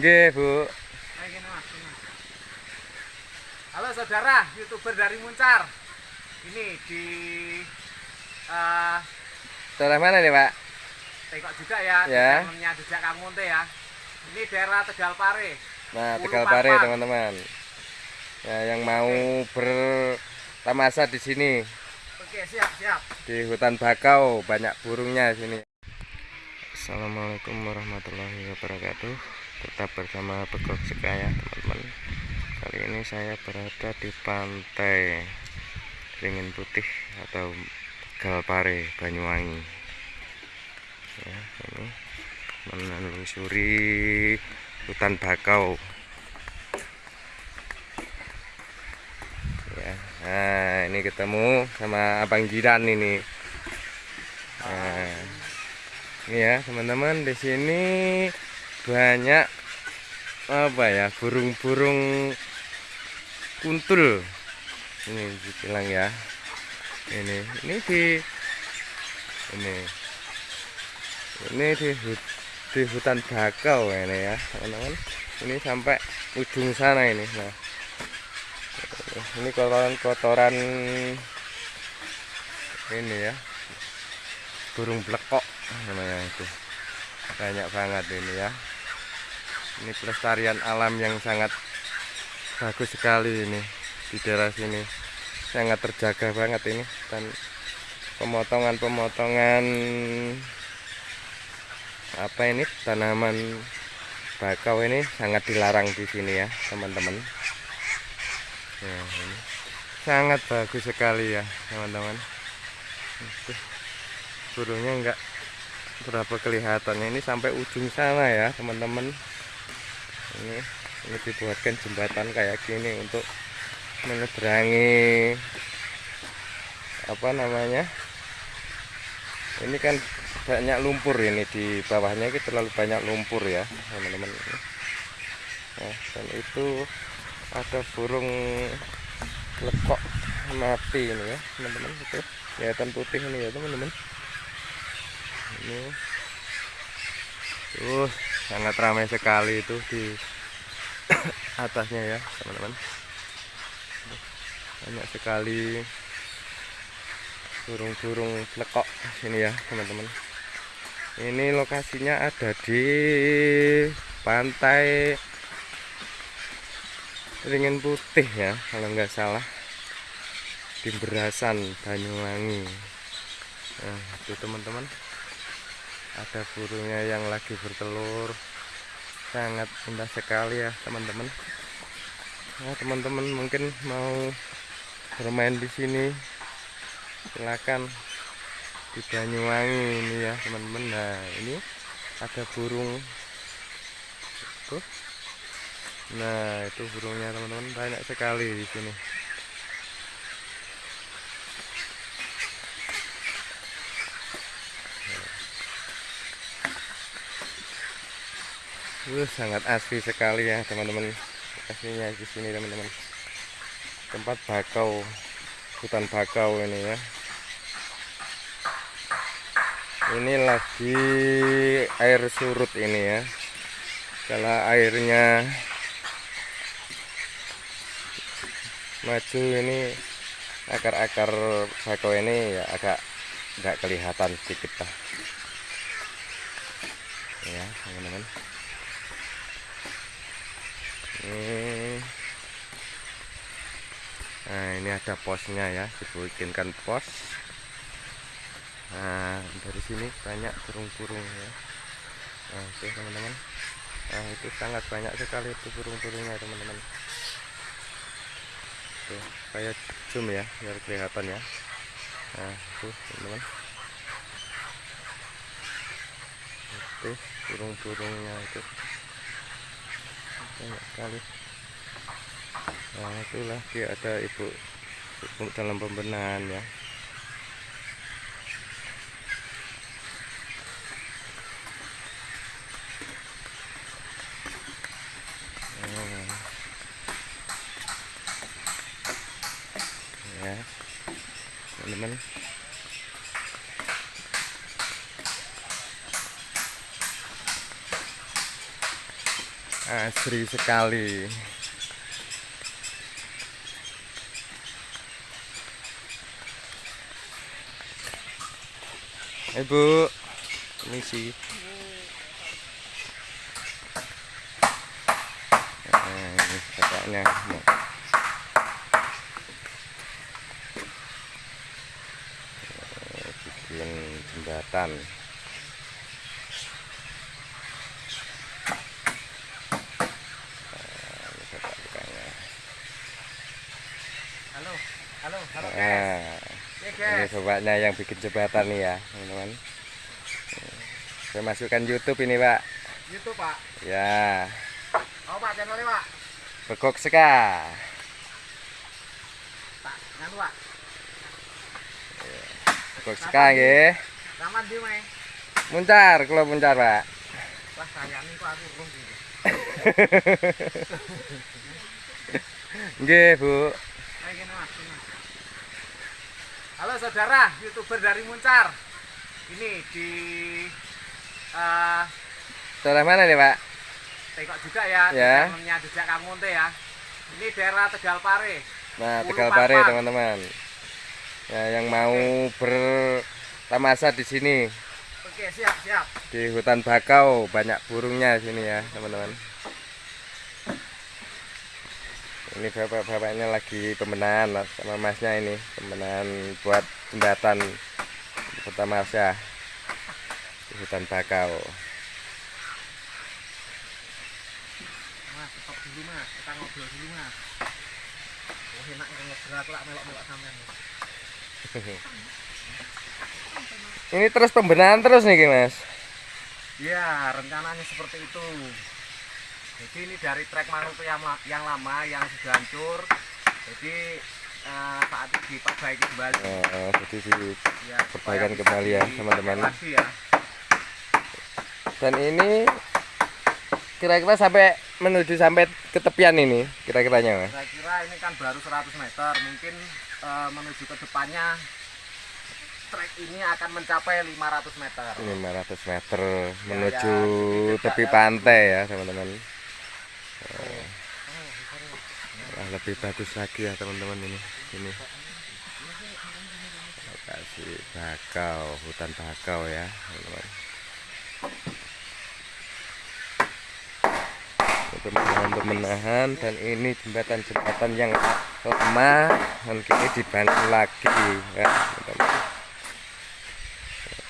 Nggih, Bu. Halo saudara, youtuber dari Muncar. Ini di eh Daerah mana nih, Pak? Tekok juga ya, Ya. channelnya Jejak Kamunte ya. Ini daerah Tegal Pare. Nah, Tegal Pare, teman-teman. Ya, yang mau bertamasa di sini Oke, siap, siap. di hutan bakau banyak burungnya di sini. Assalamualaikum warahmatullahi wabarakatuh. Tetap bersama Begok Sekaya, teman-teman. Kali ini saya berada di pantai Ringin Putih atau Tegal Pare, Banyuwangi. Ya, ini menelusuri hutan bakau. Ya, nah ini ketemu sama Abang Jiran ini. Nah, ini ya teman-teman di sini banyak apa ya burung-burung kuntul. Ini dibilang ya. Ini ini di ini ini di di hutan bakau ini ya teman-teman. Ini sampai ujung sana ini. Nah, ini kotoran-kotoran ini ya burung blekok namanya itu banyak banget ini ya ini pelestarian alam yang sangat bagus sekali ini di daerah sini. Sangat terjaga banget ini dan pemotongan-pemotongan apa ini tanaman bakau ini sangat dilarang di sini ya teman-teman. Ya, ini sangat bagus sekali ya teman-teman. Burungnya enggak berapa kelihatannya ini sampai ujung sana ya teman-teman ini ini dibuatkan jembatan kayak gini untuk menyeberangi apa namanya? Ini kan banyak lumpur ini di bawahnya itu terlalu banyak lumpur ya teman-teman. Nah, dan itu ada burung lekok mati ini ya teman-teman. Itu kelihatan putih ini ya teman-teman. Ini. Uh sangat ramai sekali itu di atasnya ya teman-teman. Banyak sekali burung-burung lekok sini ya teman-teman. Ini lokasinya ada di pantai ringin putih ya kalau nggak salah. Di Berasan Banyuwangi. Nah, itu teman-teman ada burungnya yang lagi bertelur. Sangat indah sekali ya teman-teman. Nah teman-teman mungkin mau bermain di sini silakan di Banyuwangi ini ya teman-teman. Nah ini ada burung. Tuh. Nah, itu burungnya teman-teman. Banyak sekali di sini. Uh, sangat asli sekali ya teman-teman. Aslinya di sini teman-teman. Tempat bakau, hutan bakau ini ya. Ini lagi air surut ini ya. Kalau airnya maju ini akar-akar bakau ini ya agak nggak kelihatan sedikit lah ya teman-teman ini nah ini ada posnya ya dibikinkan pos. Nah dari sini banyak burung-burung ya. Nah itu teman-teman. Nah itu sangat banyak sekali itu burung-burungnya teman-teman. Tuh kayak zoom ya biar kelihatan ya. Nah tuh teman-teman. Itu burung-burungnya itu banyak sekali. Nah itulah dia ada ibu dalam pembenahan ya Hmm. ya teman-teman asri sekali. Ibu ini sih nah, ini bapaknya. Eh, bikin jembatan Nah, ini bapak tukangnya. Halo, halo, halo guys. Nah, Ya ini guys. Bapaknya yang bikin jembatan nih ya teman-teman saya masukkan YouTube ini pak YouTube pak. ya Oh pak channelnya pak. begok seka Tak, nganu pak. begok seka nggih Raman di meh. muncar kalau muncar pak Wah sayang nih kok aku urung gitu. nggih bu Ayo mas. Halo saudara, youtuber dari Muncar. Ini di eh daerah mana nih pak Tengok juga ya, Ya. Jejak ya. Ini daerah Tegal Pare. nah Ulu Tegal Pare teman-teman ya yang mau bertamasa di sini Oke, siap, siap. di hutan bakau banyak burungnya di sini ya teman-teman ini bapak-bapaknya lagi pembenahan sama masnya ini pembenahan buat jembatan pertama Masya di hutan bakau Mas, stop dulu mas, kita ngobrol dulu mas. Oh enak kalau ngobrol aku lah melok-melok sampean. ini terus pembenahan terus nih mas Ya, rencananya seperti itu. Jadi ini dari trek Maluku yang, yang lama yang sudah hancur. Jadi eh, saat ini diperbaiki kembali. oh, jadi di- Ya, kembali ya, teman-teman. Ya. dan ini kira-kira sampai menuju sampai ke tepian ini kira-kiranya mas Saya kira ini kan baru 100 meter, mungkin eh, menuju ke depannya trek ini akan mencapai 500 meter. 500 meter menuju ya, tepi ya. pantai ya teman-teman Wah, lebih bagus lagi ya teman-teman ini. Ini. Lokasi bakau hutan bakau ya teman-teman. Itu menahan pemenahan dan ini jembatan-jembatan yang lama dan kini dibangun lagi ya teman-teman.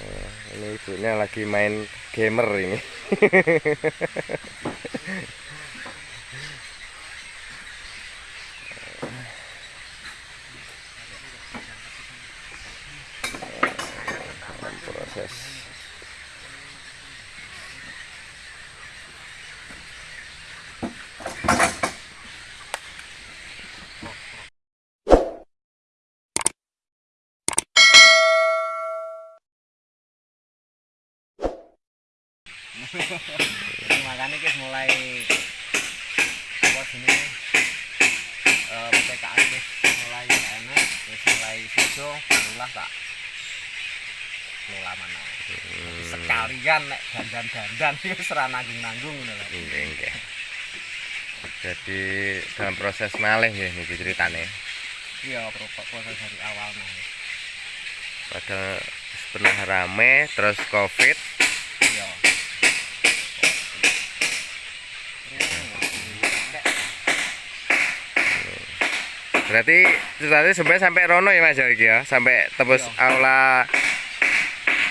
Eh, ini ibunya lagi main gamer ini proses Jadi makanya guys mulai apa sini eh PPKM guys mulai enak terus mulai sido barulah tak kelola mana. Jadi sekalian nek dandan-dandan itu serah nanggung-nanggung nggih. jadi dalam proses malih ya ini ceritanya iya pro- proses dari awal nah padahal pernah rame terus covid berarti ceritanya sebenarnya sampai Rono ya mas ya iki ya sampai tebus Iya. aula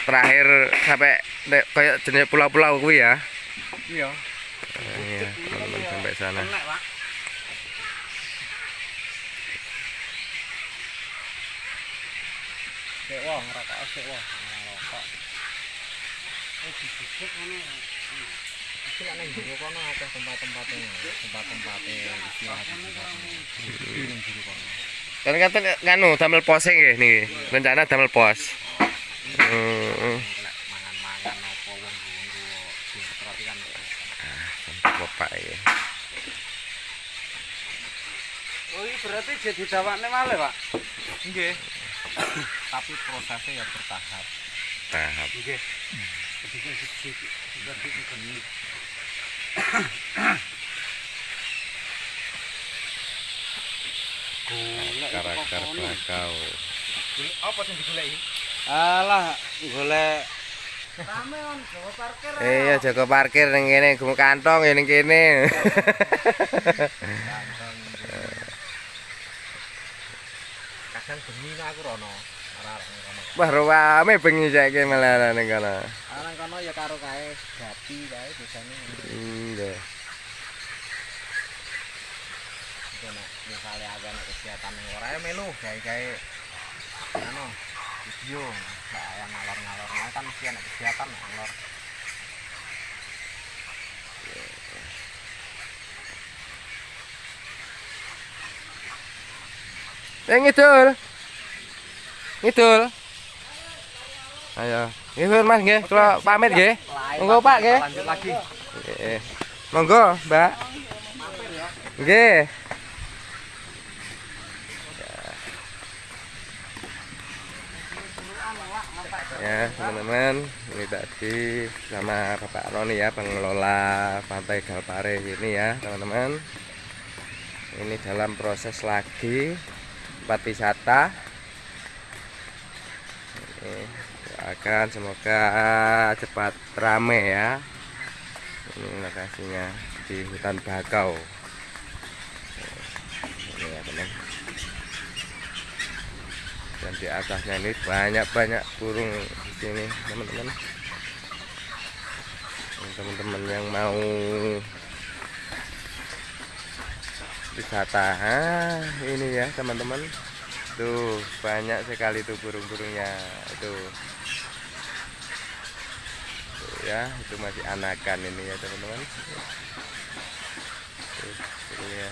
terakhir sampai nek kayak jenis pulau-pulau kuwi ya iya Iya, teman-teman sampai sana. Sik wah ngerokok sik wah ngerokok. Eh. Iki lek ning jero kono akeh tempat-tempate tempat-tempate istirahat di ning jero kono. kan kata nganu damel posing nggih niki rencana damel pos Hmm, Lek mangan-mangan apa wong nggo berarti kan bapak ya Oh ini berarti jadi dawakne malih, Pak. nggih. Tapi prosesnya ya bertahap. tahap Nggih. golek karakter belakau apa sing digoleki? alah, golek. Rame on, parkir iya, jago parkir ning kene, gum kantong ya ning kene. kadang bengi aku rono. Wah rame bengi saiki malah ning kono Arang kono ya karo kae gapi kae biasane. iya nek misale aku ana kegiatan ning ora melu gawe-gawe anu video saya ngalor-ngalor Nah, kan mesti ana kegiatan ngalor. Eh ngidul. Ngidul. Ayo. Ngidul Mas nggih, kula pamit nggih. Monggo Pak nggih. Lanjut lagi. Nggih. Monggo, Mbak. Nggih. Ya, teman-teman, ini tadi sama Bapak Roni ya, pengelola Pantai Galpare ini ya, teman-teman. Ini dalam proses lagi tempat wisata. Doakan semoga cepat rame ya. Ini lokasinya di hutan bakau. Ini ya teman. Dan di atasnya ini banyak-banyak burung di sini teman-teman. Teman-teman yang mau wisata ah, ini ya teman-teman tuh banyak sekali tuh burung-burungnya. Itu ya itu masih anakan ini ya teman-teman. Burungnya ya.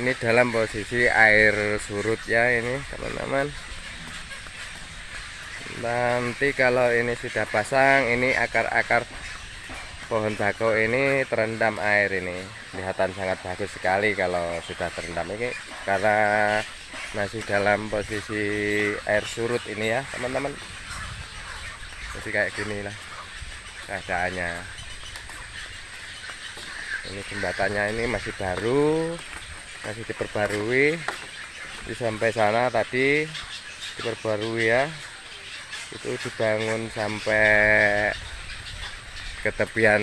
Ini dalam posisi air surut ya ini teman-teman nanti kalau ini sudah pasang ini akar-akar pohon bakau ini terendam air ini. Kelihatan sangat bagus sekali kalau sudah terendam ini karena masih dalam posisi air surut ini ya teman-teman. Jadi kayak gini lah keadaannya. Ini jembatannya ini masih baru masih diperbarui. Di sampai sana tadi diperbarui ya itu dibangun sampai ke tepian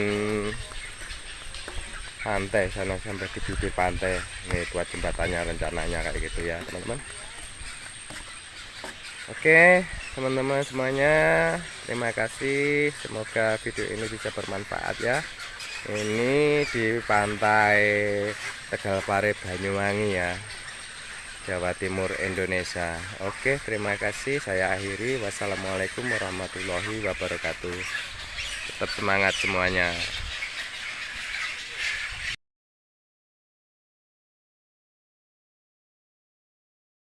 pantai sana sampai di bibir pantai. Ini buat jembatannya rencananya kayak gitu ya teman-teman. Oke teman-teman semuanya terima kasih. Semoga video ini bisa bermanfaat ya. Ini di pantai Tegalpare Banyuwangi ya Jawa Timur Indonesia. Oke terima kasih. Saya akhiri. Wassalamualaikum warahmatullahi wabarakatuh. Tetap semangat semuanya